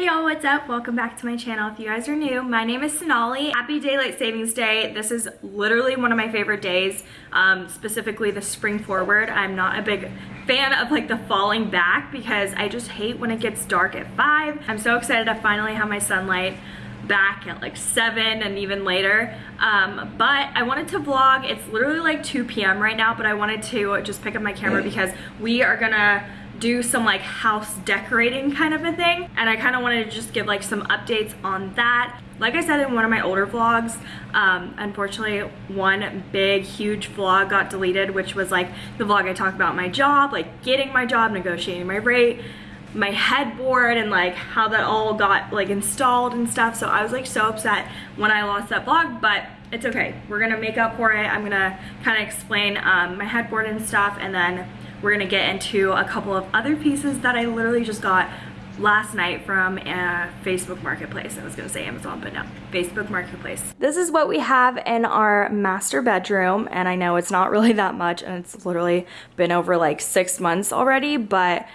Hey y'all, what's up? Welcome back to my channel. If you guys are new, my name is Sonali. Happy Daylight Savings Day. This is literally one of my favorite days, um, specifically the spring forward. I'm not a big fan of like the falling back because I just hate when it gets dark at 5. I'm so excited to finally have my sunlight back at like 7 and even later. Um, but I wanted to vlog. It's literally like 2 p.m. right now, but I wanted to just pick up my camera because we are gonna do some like house decorating kind of a thing and I kind of wanted to just give like some updates on that. Like I said in one of my older vlogs um, unfortunately one big huge vlog got deleted which was like the vlog I talked about my job like getting my job negotiating my rate my headboard and like how that all got like installed and stuff. So I was like so upset when I lost that vlog but it's okay. We're gonna make up for it. I'm gonna kind of explain um, my headboard and stuff and then we're gonna get into a couple of other pieces that I literally just got last night from a Facebook Marketplace. I was gonna say Amazon, but no, Facebook Marketplace. This is what we have in our master bedroom, and I know it's not really that much, and it's literally been over like six months already, but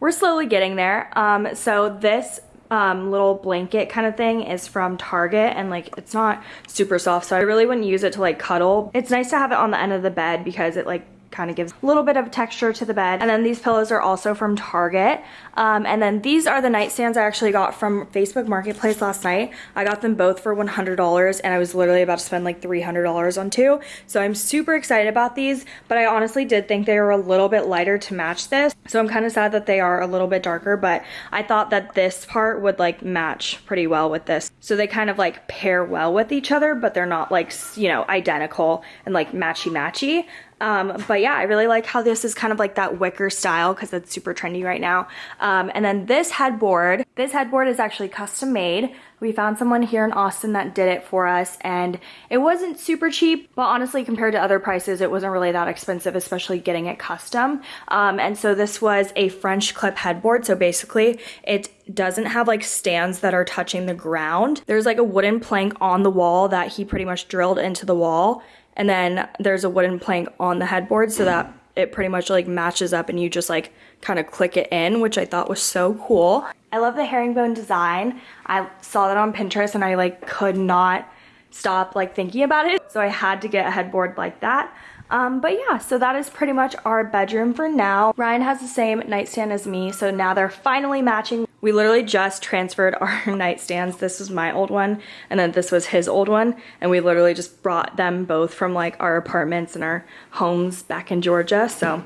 we're slowly getting there. Um, so this um, little blanket kind of thing is from Target and like it's not super soft so I really wouldn't use it to like cuddle. It's nice to have it on the end of the bed because it like kind of gives a little bit of texture to the bed. And then these pillows are also from Target. Um, and then these are the nightstands I actually got from Facebook Marketplace last night. I got them both for $100 and I was literally about to spend like $300 on two. So I'm super excited about these, but I honestly did think they were a little bit lighter to match this. So I'm kind of sad that they are a little bit darker, but I thought that this part would like match pretty well with this. So they kind of like pair well with each other, but they're not like, you know, identical and like matchy matchy. Um, but yeah, I really like how this is kind of like that wicker style because it's super trendy right now. Um, and then this headboard, this headboard is actually custom made. We found someone here in Austin that did it for us and it wasn't super cheap, but honestly compared to other prices, it wasn't really that expensive, especially getting it custom. Um, and so this was a French clip headboard. So basically it doesn't have like stands that are touching the ground. There's like a wooden plank on the wall that he pretty much drilled into the wall and then there's a wooden plank on the headboard so that it pretty much like matches up and you just like kind of click it in, which I thought was so cool. I love the herringbone design. I saw that on Pinterest and I like could not stop like thinking about it. So I had to get a headboard like that. Um, but yeah, so that is pretty much our bedroom for now. Ryan has the same nightstand as me, so now they're finally matching. We literally just transferred our nightstands. This was my old one, and then this was his old one, and we literally just brought them both from like our apartments and our homes back in Georgia. So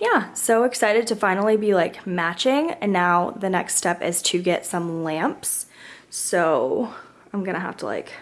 yeah, so excited to finally be like matching, and now the next step is to get some lamps. So I'm gonna have to like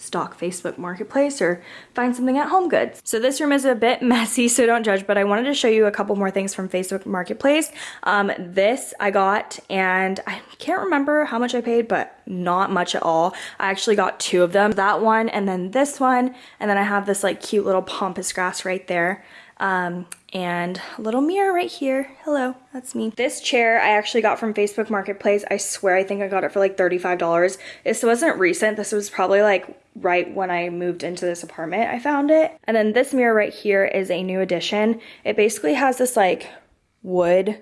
stock Facebook Marketplace or find something at Home Goods. So this room is a bit messy, so don't judge, but I wanted to show you a couple more things from Facebook Marketplace. Um, this I got, and I can't remember how much I paid, but not much at all. I actually got two of them, that one and then this one, and then I have this like cute little pampas grass right there. Um, and a little mirror right here. Hello, that's me. This chair I actually got from Facebook Marketplace. I swear I think I got it for like $35. This wasn't recent. This was probably like right when I moved into this apartment I found it. And then this mirror right here is a new addition. It basically has this like wood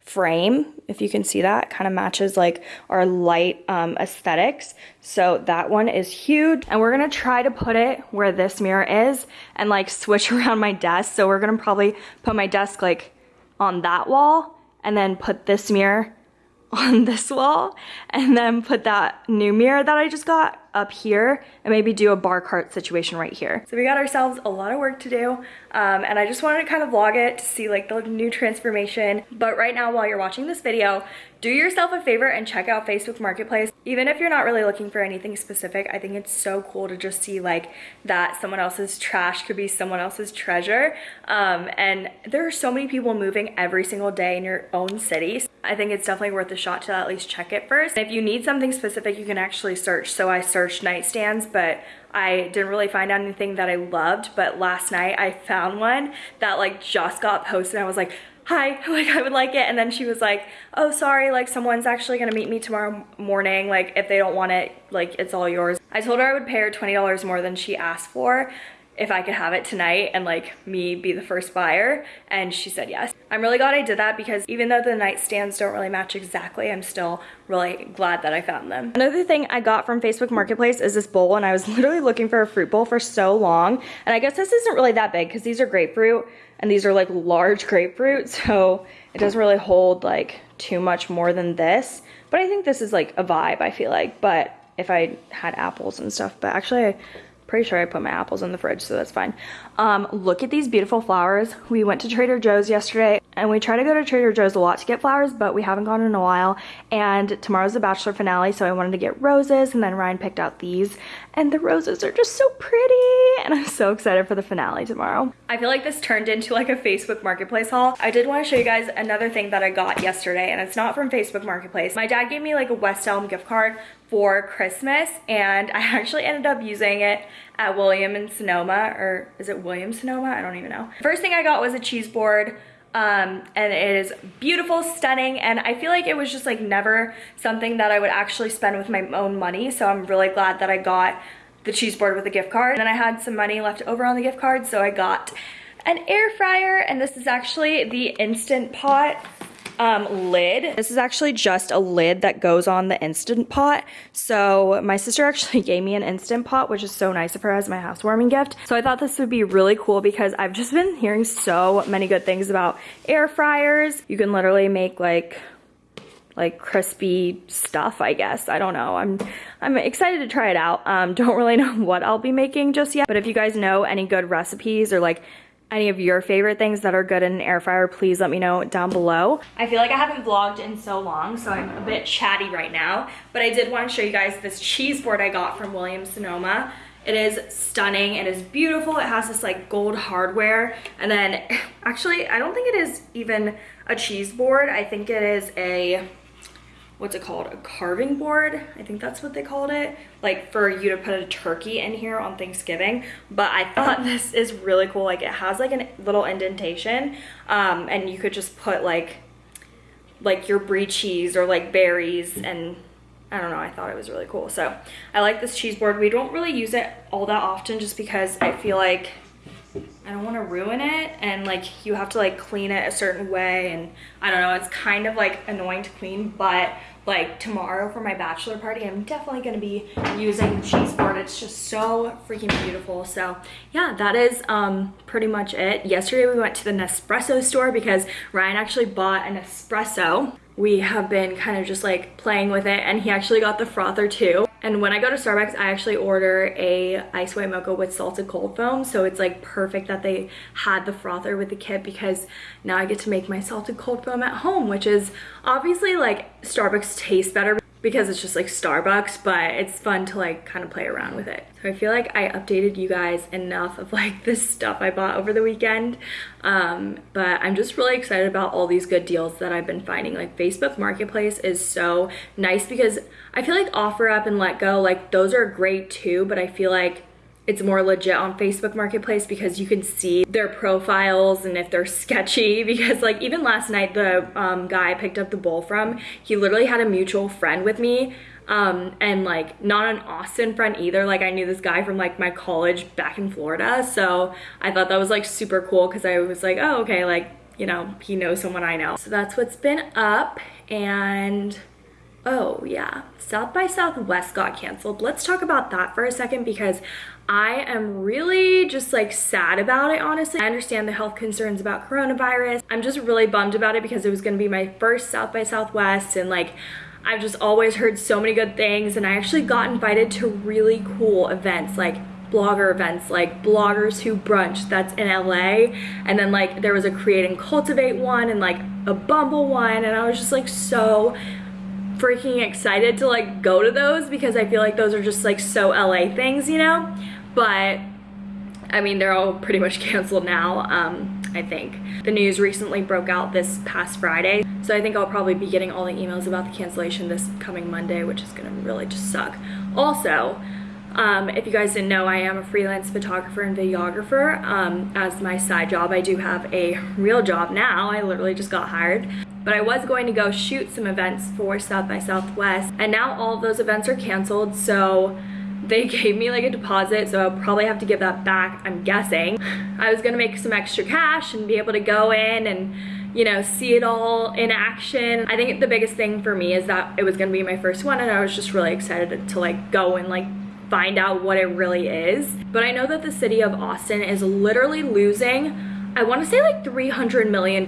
frame if you can see that. Kind of matches like our light um, aesthetics. So that one is huge. And we're gonna try to put it where this mirror is and like switch around my desk. So we're gonna probably put my desk like on that wall and then put this mirror on this wall and then put that new mirror that I just got up here and maybe do a bar cart situation right here. So we got ourselves a lot of work to do um, and I just wanted to kind of vlog it to see like the new transformation. But right now while you're watching this video, do yourself a favor and check out Facebook Marketplace. Even if you're not really looking for anything specific, I think it's so cool to just see like that someone else's trash could be someone else's treasure. Um, and there are so many people moving every single day in your own city. I think it's definitely worth a shot to at least check it first. If you need something specific, you can actually search. So I searched nightstands, but I didn't really find anything that I loved. But last night I found one that like just got posted. I was like, hi, like I would like it. And then she was like, oh, sorry, like someone's actually gonna meet me tomorrow morning. Like if they don't want it, like it's all yours. I told her I would pay her $20 more than she asked for. If I could have it tonight and like me be the first buyer and she said yes. I'm really glad I did that because even though the nightstands don't really match exactly, I'm still really glad that I found them. Another thing I got from Facebook Marketplace is this bowl and I was literally looking for a fruit bowl for so long and I guess this isn't really that big because these are grapefruit and these are like large grapefruit so it doesn't really hold like too much more than this but I think this is like a vibe I feel like but if I had apples and stuff but actually I Pretty sure I put my apples in the fridge, so that's fine. Um, look at these beautiful flowers. We went to Trader Joe's yesterday and we try to go to Trader Joe's a lot to get flowers, but we haven't gone in a while. And tomorrow's the bachelor finale, so I wanted to get roses and then Ryan picked out these. And the roses are just so pretty. And I'm so excited for the finale tomorrow. I feel like this turned into like a Facebook Marketplace haul. I did want to show you guys another thing that I got yesterday and it's not from Facebook Marketplace. My dad gave me like a West Elm gift card for Christmas and I actually ended up using it at William and Sonoma or is it William Sonoma? I don't even know. First thing I got was a cheese board um, and it is beautiful, stunning, and I feel like it was just like never something that I would actually spend with my own money, so I'm really glad that I got the cheese board with a gift card. And then I had some money left over on the gift card, so I got an air fryer, and this is actually the Instant Pot um, lid. This is actually just a lid that goes on the Instant Pot. So my sister actually gave me an Instant Pot, which is so nice of her as my housewarming gift. So I thought this would be really cool because I've just been hearing so many good things about air fryers. You can literally make like like crispy stuff, I guess. I don't know. I'm I'm excited to try it out. Um, don't really know what I'll be making just yet, but if you guys know any good recipes or like any of your favorite things that are good in an air fryer, please let me know down below. I feel like I haven't vlogged in so long, so I'm a bit chatty right now, but I did want to show you guys this cheese board I got from Williams Sonoma. It is stunning, it is beautiful, it has this like gold hardware, and then actually, I don't think it is even a cheese board, I think it is a what's it called a carving board i think that's what they called it like for you to put a turkey in here on thanksgiving but i thought this is really cool like it has like a little indentation um, and you could just put like like your brie cheese or like berries and I don't know, I thought it was really cool. So I like this cheese board. We don't really use it all that often just because I feel like I don't want to ruin it and like you have to like clean it a certain way and I don't know it's kind of like annoying to clean but like tomorrow for my bachelor party I'm definitely going to be using cheese board. It's just so freaking beautiful. So yeah that is um pretty much it. Yesterday we went to the Nespresso store because Ryan actually bought an espresso. We have been kind of just like playing with it and he actually got the frother too. And when I go to Starbucks, I actually order a ice white mocha with salted cold foam. So it's like perfect that they had the frother with the kit because now I get to make my salted cold foam at home, which is obviously like Starbucks tastes better because it's just like Starbucks, but it's fun to like kind of play around with it. So I feel like I updated you guys enough of like this stuff I bought over the weekend. Um, but I'm just really excited about all these good deals that I've been finding. Like Facebook Marketplace is so nice because I feel like OfferUp and Letgo, like those are great too, but I feel like it's more legit on Facebook Marketplace because you can see their profiles and if they're sketchy because like even last night the um, guy I picked up the bowl from, he literally had a mutual friend with me um, and like not an Austin friend either. Like I knew this guy from like my college back in Florida. So I thought that was like super cool because I was like, oh, okay, like, you know, he knows someone I know. So that's what's been up and oh yeah, South by Southwest got canceled. Let's talk about that for a second because I am really just like sad about it, honestly. I understand the health concerns about coronavirus. I'm just really bummed about it because it was gonna be my first South by Southwest and like, I've just always heard so many good things and I actually got invited to really cool events like blogger events like bloggers who brunch that's in LA and then like there was a create and cultivate one and like a bumble one and I was just like so freaking excited to like go to those because I feel like those are just like so LA things you know but I mean, they're all pretty much canceled now, um, I think. The news recently broke out this past Friday, so I think I'll probably be getting all the emails about the cancellation this coming Monday, which is gonna really just suck. Also, um, if you guys didn't know, I am a freelance photographer and videographer. Um, as my side job, I do have a real job now. I literally just got hired. But I was going to go shoot some events for South by Southwest, and now all those events are canceled, so they gave me like a deposit so I'll probably have to give that back I'm guessing. I was gonna make some extra cash and be able to go in and you know see it all in action. I think the biggest thing for me is that it was gonna be my first one and I was just really excited to like go and like find out what it really is. But I know that the city of Austin is literally losing I want to say like $300 million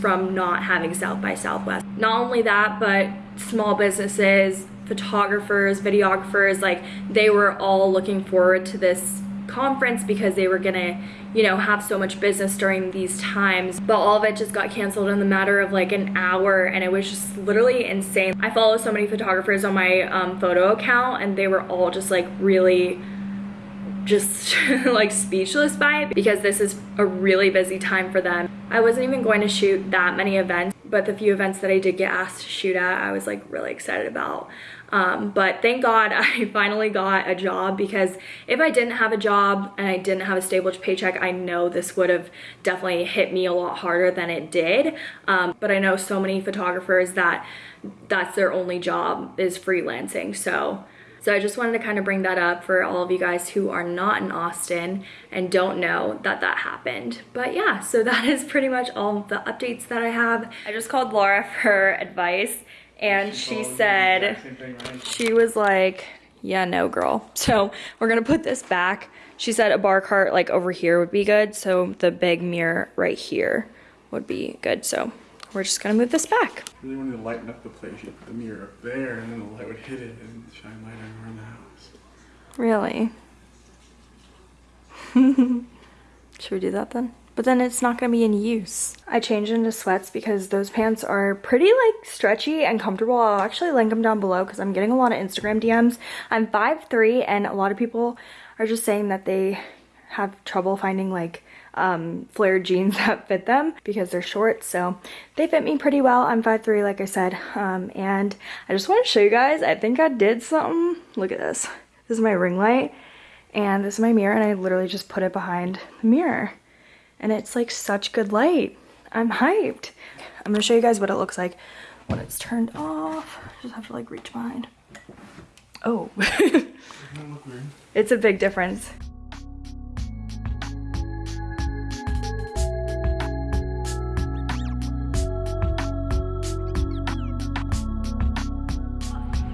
from not having South by Southwest. Not only that, but small businesses, photographers, videographers, like they were all looking forward to this conference because they were gonna, you know, have so much business during these times. But all of it just got canceled in the matter of like an hour and it was just literally insane. I follow so many photographers on my um, photo account and they were all just like really just like speechless by it because this is a really busy time for them. I wasn't even going to shoot that many events, but the few events that I did get asked to shoot at, I was like really excited about. Um, but thank God I finally got a job because if I didn't have a job and I didn't have a stable paycheck, I know this would have definitely hit me a lot harder than it did. Um, but I know so many photographers that that's their only job is freelancing. So so I just wanted to kind of bring that up for all of you guys who are not in Austin and don't know that that happened. But yeah, so that is pretty much all the updates that I have. I just called Laura for advice and she, she said, thing, right? she was like, yeah, no girl. So we're gonna put this back. She said a bar cart like over here would be good. So the big mirror right here would be good. So we're just gonna move this back. Really wanted to lighten up the place. You put the mirror up there and then the light would hit it and shine light around the house. Really? Should we do that then? But then it's not gonna be in use. I changed into sweats because those pants are pretty like stretchy and comfortable. I'll actually link them down below because I'm getting a lot of Instagram DMs. I'm 5'3", and a lot of people are just saying that they have trouble finding like um, flared jeans that fit them because they're short. So they fit me pretty well. I'm 5'3", like I said. Um, and I just want to show you guys, I think I did something. Look at this. This is my ring light and this is my mirror and I literally just put it behind the mirror. And it's like such good light. I'm hyped. I'm gonna show you guys what it looks like when it's turned off. I just have to like reach behind. Oh. it's a big difference.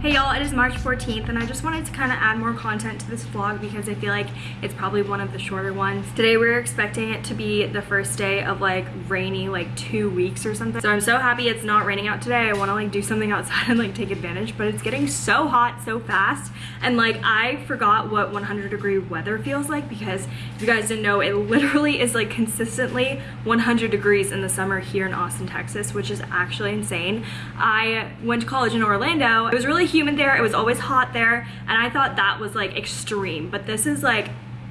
Hey y'all, it is March 14th and I just wanted to kind of add more content to this vlog because I feel like it's probably one of the shorter ones. Today we're expecting it to be the first day of like rainy like two weeks or something. So I'm so happy it's not raining out today. I want to like do something outside and like take advantage but it's getting so hot so fast and like I forgot what 100 degree weather feels like because if you guys didn't know it literally is like consistently 100 degrees in the summer here in Austin, Texas which is actually insane. I went to college in Orlando. It was really humid there. It was always hot there. And I thought that was like extreme. But this is like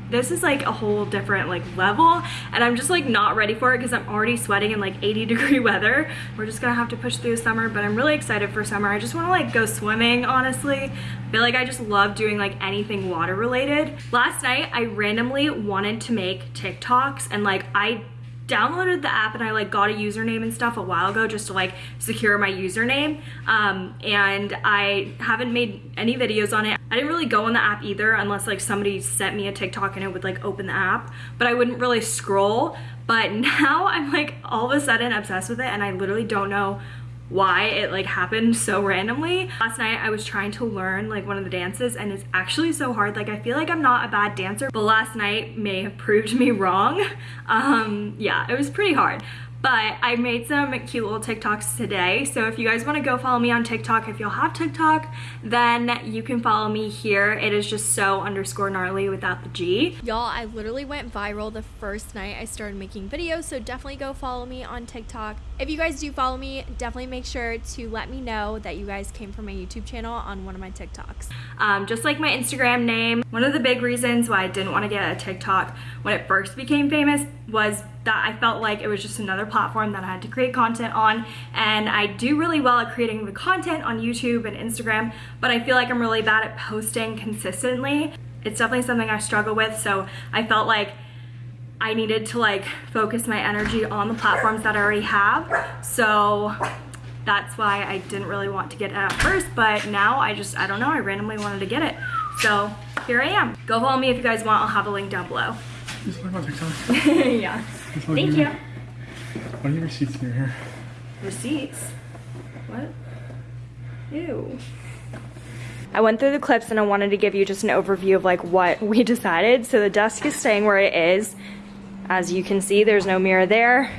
this is like a whole different like level and I'm just like not ready for it because I'm already sweating in like 80 degree weather. We're just gonna have to push through summer but I'm really excited for summer. I just want to like go swimming honestly. I feel like I just love doing like anything water related. Last night I randomly wanted to make TikToks and like I downloaded the app and I like got a username and stuff a while ago just to like secure my username um, and I haven't made any videos on it. I didn't really go on the app either unless like somebody sent me a TikTok and it would like open the app but I wouldn't really scroll but now I'm like all of a sudden obsessed with it and I literally don't know why it like happened so randomly. Last night I was trying to learn like one of the dances and it's actually so hard. Like I feel like I'm not a bad dancer, but last night may have proved me wrong. Um, yeah, it was pretty hard. But I made some cute little TikToks today. So if you guys want to go follow me on TikTok, if you'll have TikTok, then you can follow me here. It is just so underscore gnarly without the G. Y'all, I literally went viral the first night I started making videos. So definitely go follow me on TikTok. If you guys do follow me, definitely make sure to let me know that you guys came from my YouTube channel on one of my TikToks. Um, just like my Instagram name, one of the big reasons why I didn't want to get a TikTok when it first became famous was that I felt like it was just another platform that I had to create content on and I do really well at creating the content on YouTube and Instagram but I feel like I'm really bad at posting consistently. It's definitely something I struggle with so I felt like I needed to like focus my energy on the platforms that I already have so that's why I didn't really want to get it at first but now I just I don't know I randomly wanted to get it so here I am. Go follow me if you guys want. I'll have a link down below. Just look on TikTok. yeah. Just look Thank at you. me. Why do you have receipts near here? Receipts? What? Ew. I went through the clips and I wanted to give you just an overview of like what we decided. So the desk is staying where it is. As you can see, there's no mirror there.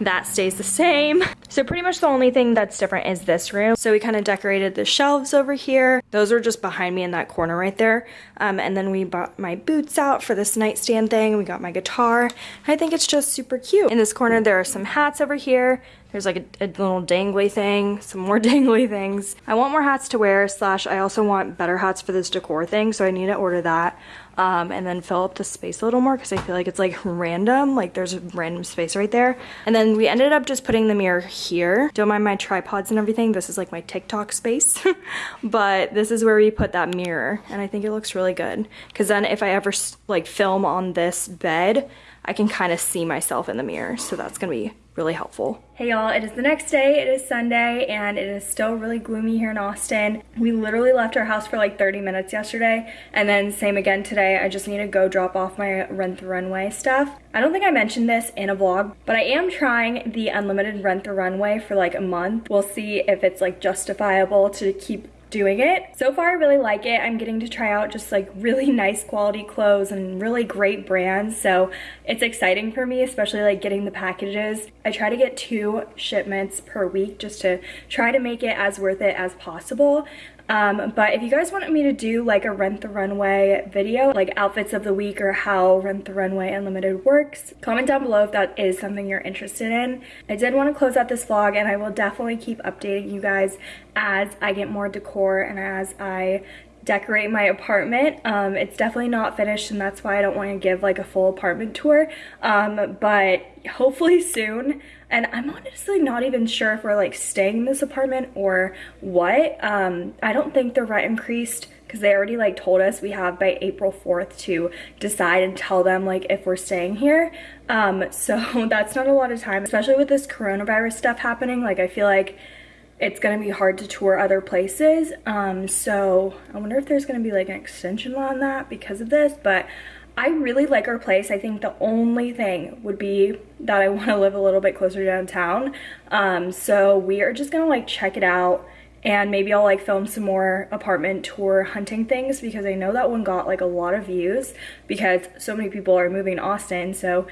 That stays the same. So pretty much the only thing that's different is this room. So we kind of decorated the shelves over here. Those are just behind me in that corner right there. Um, and then we bought my boots out for this nightstand thing. We got my guitar. I think it's just super cute. In this corner, there are some hats over here. There's like a, a little dangly thing, some more dangly things. I want more hats to wear, slash I also want better hats for this decor thing, so I need to order that. Um, and then fill up the space a little more because I feel like it's like random, like there's a random space right there. And then we ended up just putting the mirror here. Don't mind my tripods and everything. This is like my TikTok space, but this is where we put that mirror. And I think it looks really good because then if I ever like film on this bed, I can kind of see myself in the mirror. So that's gonna be really helpful. Hey y'all, it is the next day, it is Sunday, and it is still really gloomy here in Austin. We literally left our house for like 30 minutes yesterday, and then same again today. I just need to go drop off my Rent the Runway stuff. I don't think I mentioned this in a vlog, but I am trying the unlimited Rent the Runway for like a month. We'll see if it's like justifiable to keep doing it. So far I really like it. I'm getting to try out just like really nice quality clothes and really great brands. So it's exciting for me, especially like getting the packages. I try to get two shipments per week just to try to make it as worth it as possible. Um, but if you guys wanted me to do like a Rent the Runway video, like outfits of the week or how Rent the Runway Unlimited works, comment down below if that is something you're interested in. I did want to close out this vlog and I will definitely keep updating you guys as I get more decor and as I decorate my apartment. Um, it's definitely not finished and that's why I don't want to give like a full apartment tour. Um, but hopefully soon. And I'm honestly not even sure if we're like staying in this apartment or what. Um, I don't think the rent increased because they already like told us we have by April 4th to decide and tell them like if we're staying here. Um, so that's not a lot of time, especially with this coronavirus stuff happening. Like I feel like it's gonna be hard to tour other places. Um, so I wonder if there's gonna be like an extension on that because of this, but I really like our place. I think the only thing would be that I wanna live a little bit closer downtown. Um, so we are just gonna like check it out and maybe I'll like film some more apartment tour hunting things because I know that one got like a lot of views because so many people are moving to Austin. So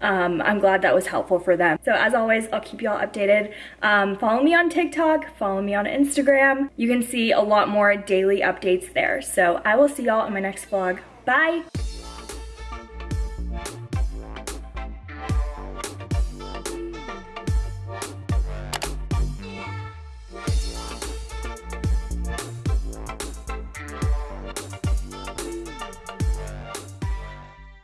um, I'm glad that was helpful for them. So as always, I'll keep y'all updated. Um, follow me on TikTok, follow me on Instagram. You can see a lot more daily updates there. So I will see y'all in my next vlog. Bye!